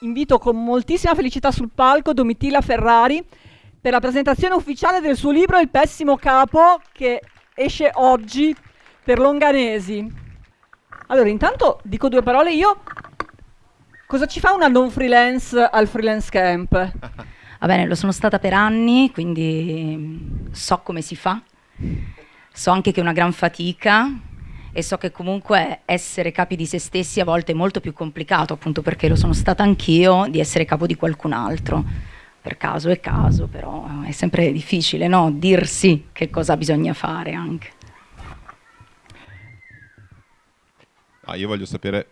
invito con moltissima felicità sul palco Domitilla Ferrari per la presentazione ufficiale del suo libro Il pessimo capo che esce oggi per Longanesi. Allora, intanto dico due parole io. Cosa ci fa una non freelance al freelance camp? Va bene, lo sono stata per anni, quindi so come si fa. So anche che è una gran fatica e so che comunque essere capi di se stessi a volte è molto più complicato, appunto perché lo sono stata anch'io, di essere capo di qualcun altro. Per caso è caso, però è sempre difficile, no? Dirsi che cosa bisogna fare anche. Ah, io voglio sapere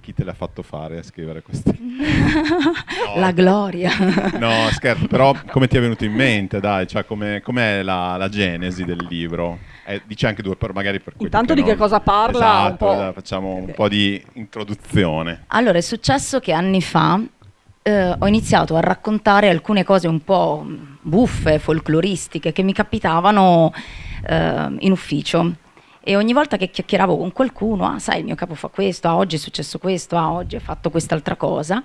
chi te l'ha fatto fare a scrivere questi? no. La gloria. no, scherzo, però come ti è venuto in mente, dai, cioè com'è, com'è la, la, genesi del libro? Eh, dice anche due, per, magari per Intanto che di che cosa parla? Esatto, un esatto, facciamo un po' di introduzione. Allora, è successo che anni fa eh, ho iniziato a raccontare alcune cose un po' buffe, folcloristiche, che mi capitavano eh, in ufficio e ogni volta che chiacchieravo con qualcuno, ah sai il mio capo fa questo, ah oggi è successo questo, ah oggi ha fatto quest'altra cosa,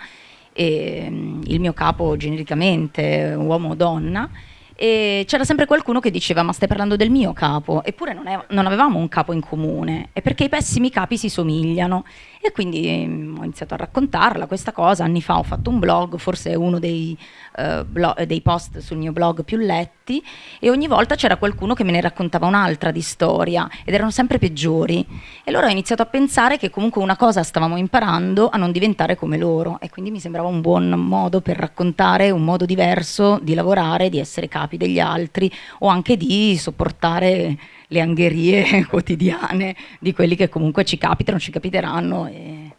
e, um, il mio capo genericamente, uomo o donna, e c'era sempre qualcuno che diceva ma stai parlando del mio capo? Eppure non, è, non, avevamo un capo in comune è perché i pessimi capi si somigliano. E quindi ehm, ho iniziato a raccontarla questa cosa. Anni fa ho fatto un blog forse uno dei, uh, blog, dei post sul mio blog più letti e ogni volta c'era qualcuno che me ne raccontava un'altra di storia ed erano sempre peggiori e allora ho iniziato a pensare che comunque una cosa stavamo imparando a non diventare come loro e quindi mi sembrava un buon modo per raccontare un modo diverso di lavorare di essere capi degli altri o anche di sopportare le angherie quotidiane di quelli che comunque ci capitano, ci capiteranno e,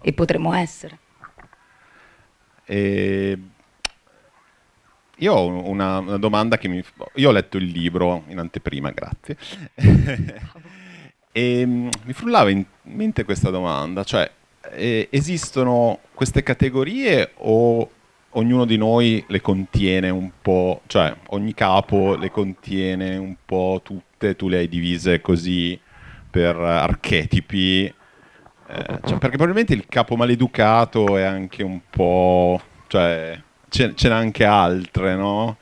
e potremo essere. E io ho una, una, domanda che mi... Io ho letto il libro in anteprima, grazie. e mi frullava in mente questa domanda, cioè eh, esistono queste categorie o ognuno di noi le contiene un po', cioè ogni capo le contiene un po' tutte, tu le hai divise così per archetipi, eh, cioè, perché probabilmente il capo maleducato è anche un po', cioè ce, n'è anche altre, no?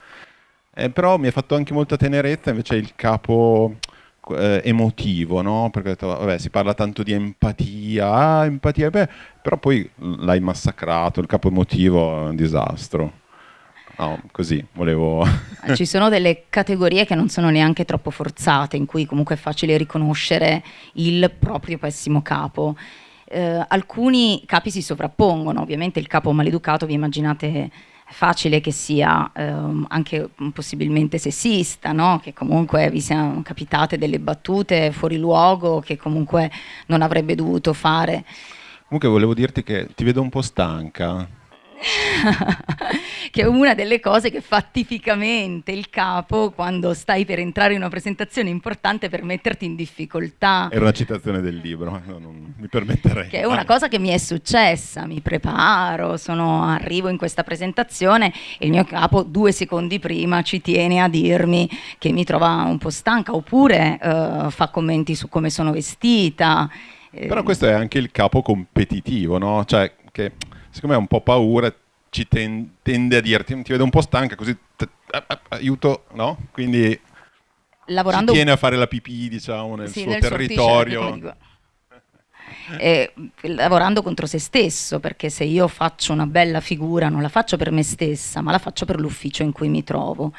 Eh, però mi ha fatto anche molta tenerezza invece il capo eh, emotivo, no? Perché ho detto, vabbè, si parla tanto di empatia, ah, empatia, beh, però poi l'hai massacrato, il capo emotivo è un disastro. No, così volevo. Ci sono delle categorie che non sono neanche troppo forzate, in cui comunque è facile riconoscere il proprio pessimo capo. Eh, alcuni capi si sovrappongono, ovviamente il capo maleducato, vi immaginate facile che sia ehm, anche possibilmente sessista, no? che comunque vi siano capitate delle battute fuori luogo che comunque non avrebbe dovuto fare. Comunque volevo dirti che ti vedo un po' stanca. che è una delle cose che fa tipicamente il capo quando stai per entrare in una presentazione importante per metterti in difficoltà. Era una citazione del libro, no, non mi permetterei. Che è una cosa che mi è successa, mi preparo, sono, arrivo in questa presentazione e il mio capo due secondi prima ci tiene a dirmi che mi trova un po' stanca oppure uh, fa commenti su come sono vestita. Però questo è anche il capo competitivo, no? Cioè che siccome ha un po' paura, ci ten tende a dirti, ti vedo un po' stanca, così aiuto, no? Quindi Lavorando... ci tiene a fare la pipì, diciamo, nel sì, suo nel territorio. Eh, lavorando contro se stesso, perché se io faccio una bella figura non la faccio per me stessa, ma la faccio per l'ufficio in cui mi trovo.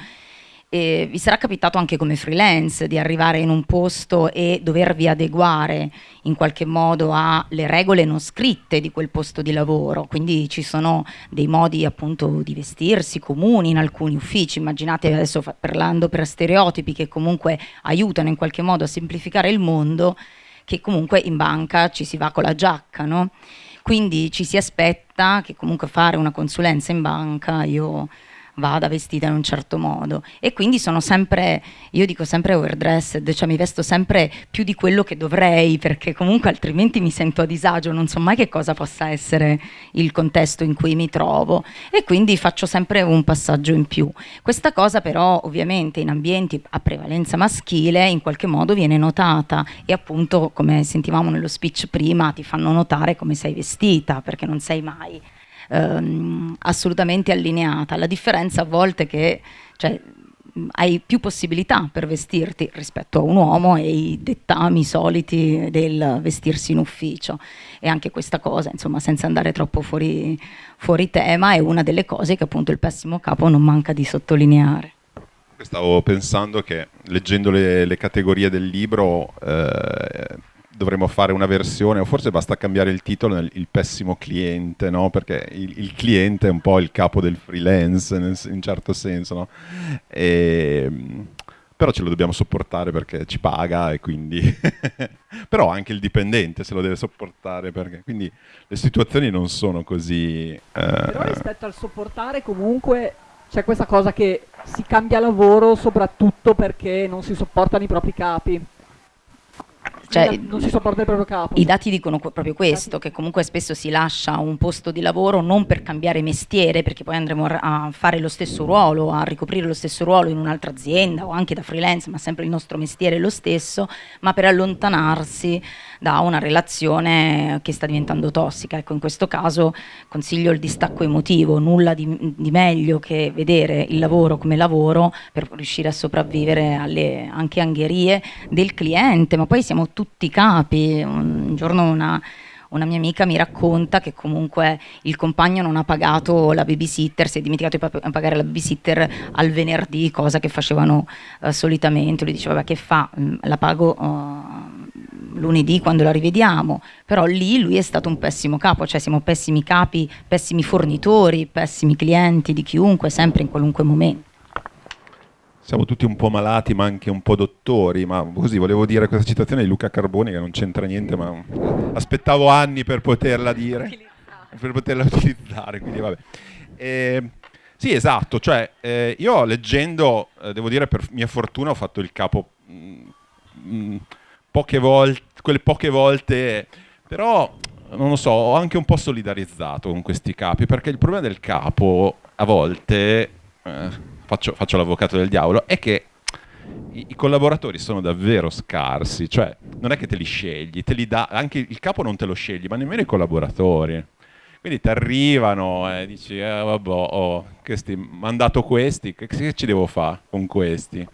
E vi sarà capitato anche come freelance di arrivare in un posto e dovervi adeguare in qualche modo alle regole non scritte di quel posto di lavoro, quindi ci sono dei modi appunto di vestirsi comuni in alcuni uffici, immaginate adesso parlando per stereotipi che comunque aiutano in qualche modo a semplificare il mondo, che comunque in banca ci si va con la giacca, no? Quindi ci si aspetta che comunque fare una consulenza in banca, io vada vestita in un certo modo. E quindi sono sempre, io dico sempre overdressed, cioè mi vesto sempre più di quello che dovrei perché comunque altrimenti mi sento a disagio, non so mai che cosa possa essere il contesto in cui mi trovo. E quindi faccio sempre un passaggio in più. Questa cosa però ovviamente in ambienti a prevalenza maschile in qualche modo viene notata. E appunto come sentivamo nello speech prima ti fanno notare come sei vestita perché non sei mai ehm, assolutamente allineata. La differenza a volte è che cioè, hai più possibilità per vestirti rispetto a un uomo e i dettami soliti del vestirsi in ufficio. E anche questa cosa, insomma, senza andare troppo fuori, fuori tema, è una delle cose che appunto il pessimo capo non manca di sottolineare. Stavo pensando che leggendo le, le categorie del libro eh, dovremmo fare una versione, o forse basta cambiare il titolo nel il pessimo cliente, no? perché il, il, cliente è un po' il capo del freelance nel, in certo senso, no? e, però ce lo dobbiamo sopportare perché ci paga e quindi... però anche il dipendente se lo deve sopportare perché... Quindi le situazioni non sono così... Eh... Però rispetto al sopportare comunque c'è questa cosa che si cambia lavoro soprattutto perché non si sopportano i propri capi. Cioè, non si sopporta il proprio capo. I dati dicono proprio questo, che comunque spesso si lascia un posto di lavoro non per cambiare mestiere, perché poi andremo a fare lo stesso ruolo, a ricoprire lo stesso ruolo in un'altra azienda o anche da freelance, ma sempre il nostro mestiere è lo stesso, ma per allontanarsi da una relazione che sta diventando tossica. Ecco, in questo caso consiglio il distacco emotivo, nulla di, di meglio che vedere il lavoro come lavoro per riuscire a sopravvivere alle anche angherie del cliente, ma poi siamo tutti capi. Un giorno una una mia amica mi racconta che comunque il compagno non ha pagato la babysitter, si è dimenticato di pagare la babysitter al venerdì, cosa che facevano uh, solitamente. Lui diceva, che fa, mm, la pago uh, lunedì quando la rivediamo, però lì lui è stato un pessimo capo, cioè siamo pessimi capi, pessimi fornitori, pessimi clienti di chiunque, sempre in qualunque momento. Siamo tutti un po' malati, ma anche un po' dottori, ma così volevo dire questa citazione di Luca Carboni che non c'entra niente, ma aspettavo anni per poterla dire, per poterla utilizzare, quindi vabbè. Eh, sì, esatto, cioè eh, io leggendo, eh, devo dire per mia fortuna ho fatto il capo mh, mm, mh, poche volte, quelle poche volte, però non lo so, ho anche un po' solidarizzato con questi capi, perché il problema del capo a volte, eh, faccio, faccio l'avvocato del diavolo, è che i, i, collaboratori sono davvero scarsi, cioè non è che te li scegli, te li dà, anche il capo non te lo scegli, ma nemmeno i collaboratori. Quindi ti arrivano e dici, eh, vabbè, ho mandato questi, che, che ci devo fare con questi?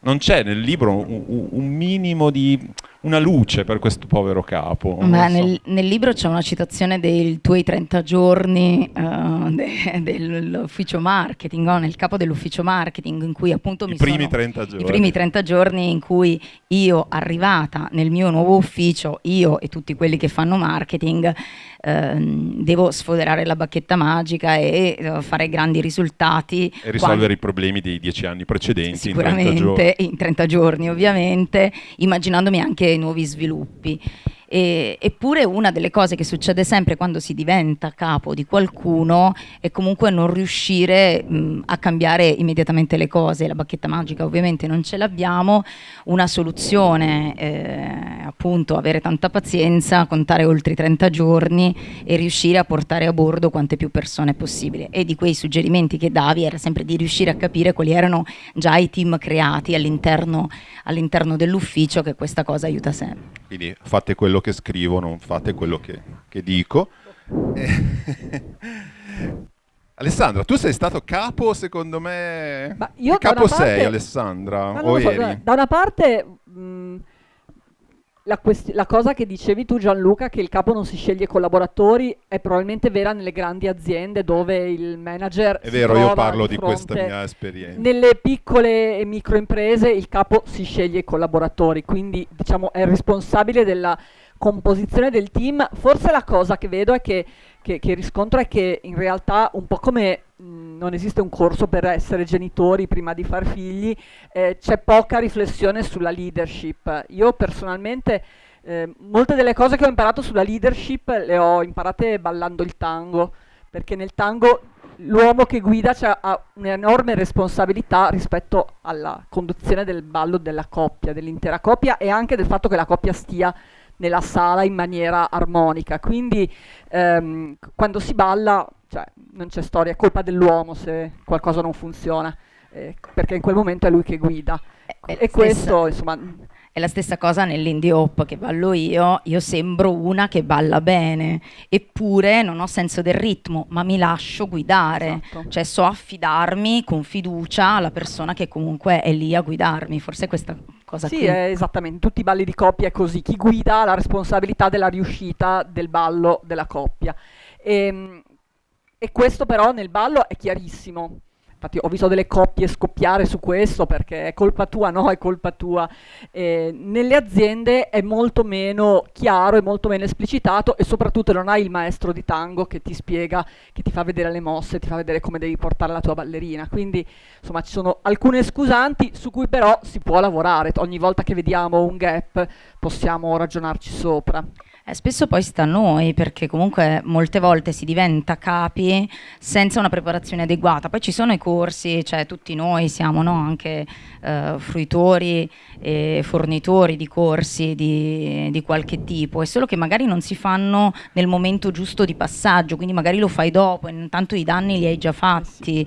non c'è nel libro un, un, minimo di una luce per questo povero capo. Beh, so. nel, nel, libro c'è una citazione dei tuoi 30 giorni uh, de, dell'ufficio marketing, no? nel capo dell'ufficio marketing in cui appunto I mi primi sono, 30 giorni. I primi 30 giorni in cui io arrivata nel mio nuovo ufficio, io e tutti quelli che fanno marketing, ehm, devo sfoderare la bacchetta magica e uh, fare grandi risultati. E risolvere quando... i problemi dei dieci anni precedenti Sicuramente, in 30 giorni. in 30 giorni ovviamente, immaginandomi anche nuovi sviluppi. E, eppure una delle cose che succede sempre quando si diventa capo di qualcuno è comunque non riuscire mh, a cambiare immediatamente le cose. La bacchetta magica ovviamente non ce l'abbiamo, una soluzione eh, appunto avere tanta pazienza, contare oltre i 30 giorni e riuscire a portare a bordo quante più persone possibile. E di quei suggerimenti che davi era sempre di riuscire a capire quali erano già i team creati all'interno, all'interno dell'ufficio che questa cosa aiuta sempre. Quindi fate quello che scrivo, non fate quello che, che dico. Alessandra, tu sei stato capo, secondo me. Ma io capo parte... sei, Alessandra? O so, da una parte. Mh, la, la, cosa che dicevi tu Gianluca, che il capo non si sceglie collaboratori, è probabilmente vera nelle grandi aziende dove il manager... È vero, io parlo di, di questa mia esperienza. Nelle piccole e micro imprese il capo si sceglie i collaboratori, quindi diciamo è responsabile della composizione del team. Forse la cosa che vedo è che, che, che riscontro è che in realtà un po' come mh, non esiste un corso per essere genitori prima di far figli, eh, c'è poca riflessione sulla leadership. Io personalmente eh, molte delle cose che ho imparato sulla leadership le ho imparate ballando il tango, perché nel tango l'uomo che guida ha un'enorme responsabilità rispetto alla conduzione del ballo della coppia, dell'intera coppia e anche del fatto che la coppia stia nella sala in maniera armonica. Quindi ehm, quando si balla cioè, non c'è storia, è colpa dell'uomo se qualcosa non funziona, eh, perché in quel momento è lui che guida. Eh, e questo, insomma... È la stessa cosa nell'indie hop che ballo io, io sembro una che balla bene, eppure non ho senso del ritmo, ma mi lascio guidare, Esatto. cioè so affidarmi con fiducia alla persona che comunque è lì a guidarmi, forse è questa cosa Sì, qui. è esattamente, tutti i balli di coppia è così, chi guida ha la responsabilità della riuscita del ballo della coppia. E, e questo però nel ballo è chiarissimo. Infatti ho visto delle coppie scoppiare su questo perché è colpa tua, no, è colpa tua. Eh, nelle aziende è molto meno chiaro, è molto meno esplicitato e soprattutto non hai il maestro di tango che ti spiega, che ti fa vedere le mosse, ti fa vedere come devi portare la tua ballerina. Quindi insomma ci sono alcune scusanti su cui però si può lavorare. Ogni volta che vediamo un gap possiamo ragionarci sopra. Eh, spesso poi sta a noi perché comunque molte volte si diventa capi senza una preparazione adeguata. Poi ci sono i corsi, cioè tutti noi siamo no, anche eh, fruitori e fornitori di corsi di, di qualche tipo, è solo che magari non si fanno nel momento giusto di passaggio, quindi magari lo fai dopo e intanto i danni li hai già fatti.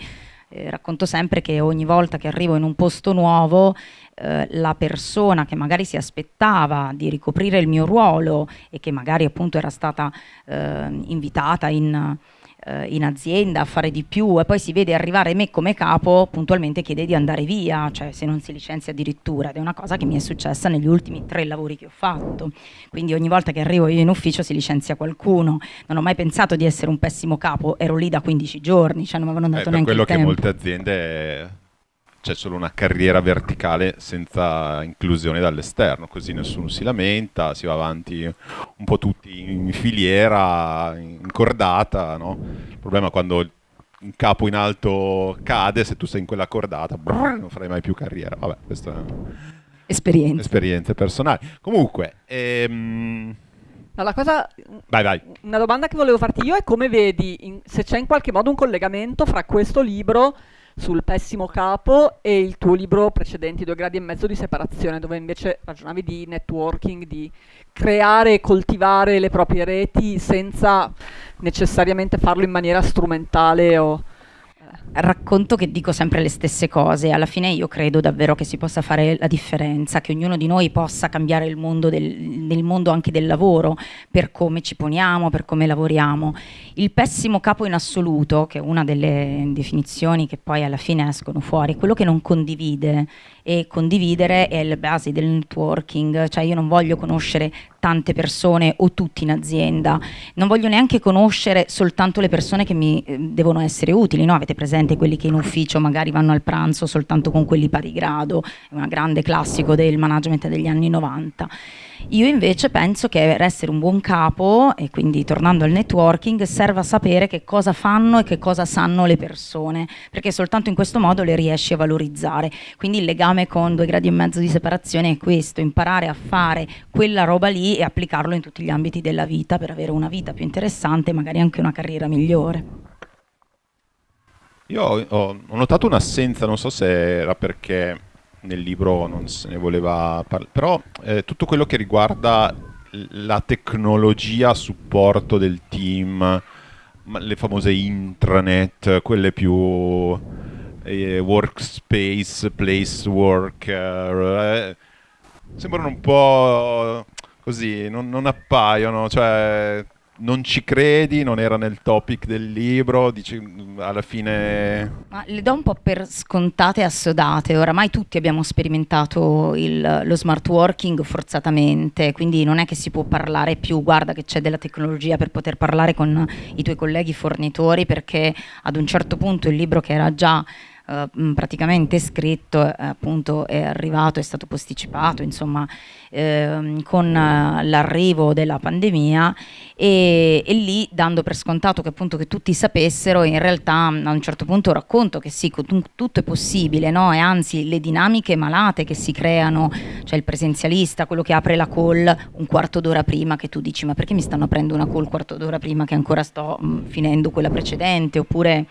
Eh, racconto sempre che ogni volta che arrivo in un posto nuovo eh, la persona che magari si aspettava di ricoprire il mio ruolo e che magari appunto era stata eh, invitata in, eh, in azienda a fare di più e poi si vede arrivare me come capo, puntualmente chiede di andare via, cioè se non si licenzia addirittura ed è una cosa che mi è successa negli ultimi tre lavori che ho fatto. Quindi ogni volta che arrivo io in ufficio si licenzia qualcuno. Non ho mai pensato di essere un pessimo capo, ero lì da 15 giorni, cioè non mi avevano Eh, dato per neanche quello che molte aziende c'è solo una carriera verticale senza inclusione dall'esterno, così nessuno si lamenta, si va avanti un po' tutti in filiera, in cordata, no? Il problema è quando un capo in alto cade, se tu sei in quella cordata, brrr, non farai mai più carriera. Vabbè, queste sono Esperienza. esperienze personali. Comunque, ehm, No, la cosa, vai, vai. una domanda che volevo farti io è come vedi in- se c'è in qualche modo un collegamento fra questo libro sul pessimo capo e il tuo libro precedente, Due gradi e mezzo di separazione, dove invece ragionavi di networking, di creare e coltivare le proprie reti senza necessariamente farlo in maniera strumentale o... racconto che dico sempre le stesse cose. Alla fine io credo davvero che si possa fare la differenza, che ognuno di noi possa cambiare il mondo, del, nel mondo anche del lavoro, per come ci poniamo, per come lavoriamo. Il pessimo capo in assoluto, che è una delle definizioni che poi alla fine escono fuori, è quello che non condivide e condividere è la base del networking, cioè io non voglio conoscere tante persone o tutti in azienda, non voglio neanche conoscere soltanto le persone che mi eh, devono essere utili, no? avete presente quelli che in ufficio magari vanno al pranzo soltanto con quelli pari grado, è un grande classico del management degli anni 90. Io invece penso che per essere un buon capo, e quindi tornando al networking, serva sapere che cosa fanno e che cosa sanno le persone, perché soltanto in questo modo le riesci a valorizzare. Quindi il legame con due gradi e mezzo di separazione è questo, imparare a fare quella roba lì e applicarlo in tutti gli ambiti della vita per avere una vita più interessante e magari anche una carriera migliore. Io ho, ho- notato un'assenza, non so se era perché nel libro non se ne voleva parlare, però eh, tutto quello che riguarda la tecnologia a supporto del team, le famose intranet, quelle più eh, workspace, place work, eh, sembrano un po' così, non, non appaiono, cioè non ci credi, non era nel topic del libro, dici mm, alla fine... Ma le do un po' per scontate e assodate, oramai tutti abbiamo sperimentato il- lo smart working forzatamente, quindi non è che si può parlare più, guarda che c'è della tecnologia per poter parlare con i tuoi colleghi fornitori, perché ad un certo punto il libro che era già eh, praticamente scritto, eh, appunto è arrivato, è stato posticipato, insomma, ehm, con eh, l'arrivo della pandemia e, e lì dando per scontato che appunto che tutti sapessero, in realtà a un certo punto racconto che sì, tutto è possibile, no? E anzi le dinamiche malate che si creano, cioè il presenzialista, quello che apre la call un quarto d'ora prima che tu dici ma perché mi stanno aprendo una call un quarto d'ora prima che ancora sto mh, finendo quella precedente, oppure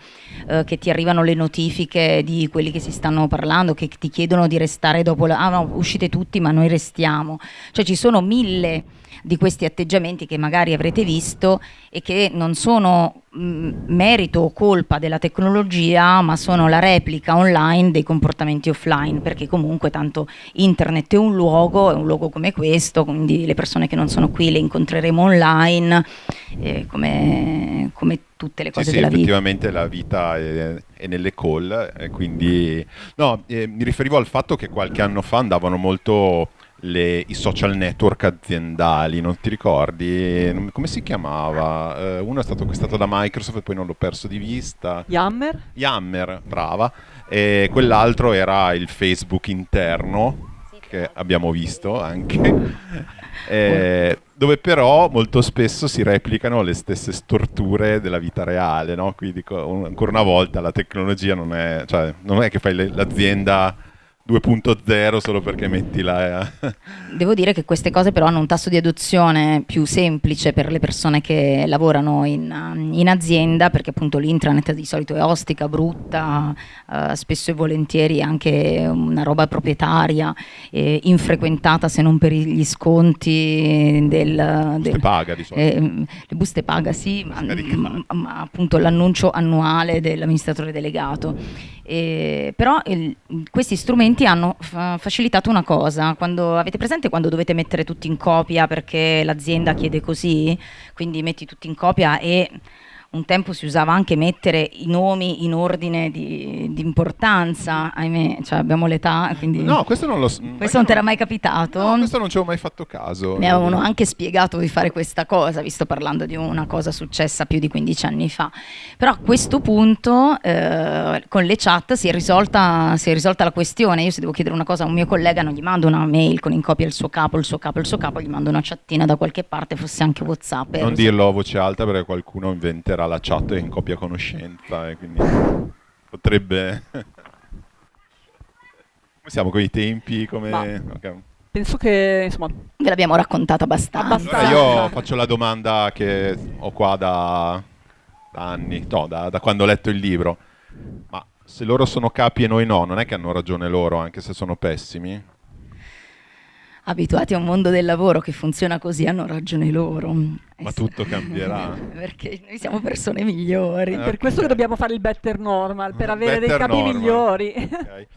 eh, che ti arrivano le notifiche di quelli che si stanno parlando, che ti chiedono di restare dopo la... Ah no, uscite tutti ma noi restiamo. Cioè ci sono mille di questi atteggiamenti che magari avrete visto e che non sono mh, merito o colpa della tecnologia, ma sono la replica online dei comportamenti offline, perché comunque tanto internet è un luogo, è un luogo come questo, quindi le persone che non sono qui le incontreremo online, eh, come, come, tutte le cose sì, sì, della vita. effettivamente la vita è, è nelle call, e quindi no, eh, mi riferivo al fatto che qualche anno fa andavano molto le, i social network aziendali, non ti ricordi? Come si chiamava? Uh, uno è stato acquistato da Microsoft e poi non l'ho perso di vista. Yammer? Yammer, brava. E quell'altro era il Facebook interno, che abbiamo visto anche. Eh, dove però molto spesso si replicano le stesse storture della vita reale, no? Quindi ancora una volta la tecnologia non è, cioè, non è che fai l'azienda 2.0 solo perché metti la... Eh. Devo dire che queste cose però hanno un tasso di adozione più semplice per le persone che lavorano in, in azienda perché appunto l'intranet di solito è ostica, brutta, eh, spesso e volentieri anche una roba proprietaria, eh, infrequentata se non per gli sconti del... del paga di solito. Eh, le buste paga sì, ma, ma, ma appunto l'annuncio annuale dell'amministratore delegato. però il, questi strumenti strumenti hanno facilitato una cosa, quando avete presente quando dovete mettere tutti in copia perché l'azienda chiede così, quindi metti tutti in copia e un tempo si usava anche mettere i nomi in ordine di, di importanza, ahimè, cioè abbiamo l'età, quindi... No, questo non lo so. Questo non ti era mai capitato? No, questo non ci ho mai fatto caso. Mi avevano anche spiegato di fare questa cosa, visto parlando di una cosa successa più di 15 anni fa. Però a questo punto eh, con le chat si è, risolta, si è risolta la questione. Io se devo chiedere una cosa a un mio collega non gli mando una mail con in copia il suo capo, il suo capo, il suo capo, gli mando una chattina da qualche parte, fosse anche Whatsapp. Non dirlo a voce alta perché qualcuno inventerà tra la chat in copia conoscenza e quindi potrebbe... come siamo con i tempi? Come... Okay. Penso che insomma ve l'abbiamo raccontata abbastanza. abbastanza. Allora io faccio la domanda che ho qua da, da anni, no, da, da quando ho letto il libro. Ma se loro sono capi e noi no, non è che hanno ragione loro anche se sono pessimi? Abituati a un mondo del lavoro che funziona così hanno ragione loro. Ma tutto cambierà. Perché noi siamo persone migliori. Eh, per questo che dobbiamo fare il better normal, per avere better dei capi normal. migliori. Okay.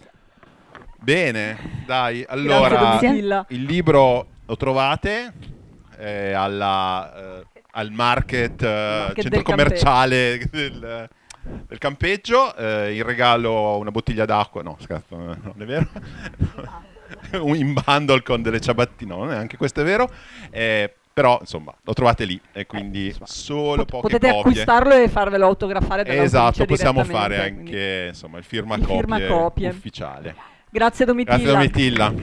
Bene, dai, allora il libro lo trovate eh, alla, eh, al market, eh, market centro commerciale del, del campeggio, eh, in regalo una bottiglia d'acqua, no scherzo, non è vero? in bundle con delle ciabattine, no, anche questo è vero. Eh, però insomma lo trovate lì e quindi eh, solo poche potete copie. acquistarlo e farvelo autografare esatto possiamo fare anche insomma il firma, il firma copie ufficiale. Grazie Domitilla. Grazie Domitilla